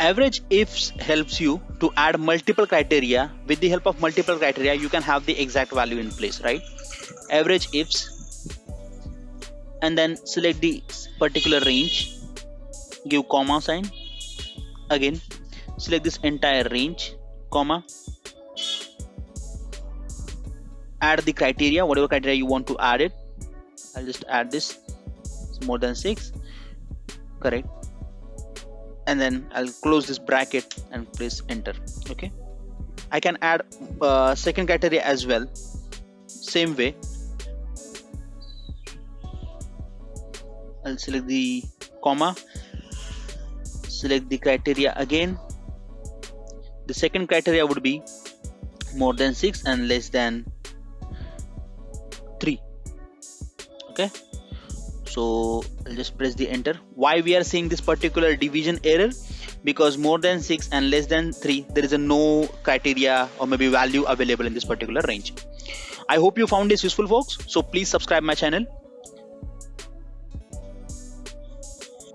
average ifs helps you to add multiple criteria. With the help of multiple criteria you can have the exact value in place right? Average ifs. And then select the particular range. Give comma sign. Again select this entire range comma. Add the criteria whatever criteria you want to add it. I'll just add this. It's more than six. Correct and then I'll close this bracket and press enter okay? I can add uh, second criteria as well same way. I'll select the comma select the criteria again. The second criteria would be more than 6 and less than 3 okay so just press the enter. Why we are seeing this particular division error? Because more than 6 and less than 3 there is a no criteria or maybe value available in this particular range. I hope you found this useful folks. So please subscribe my channel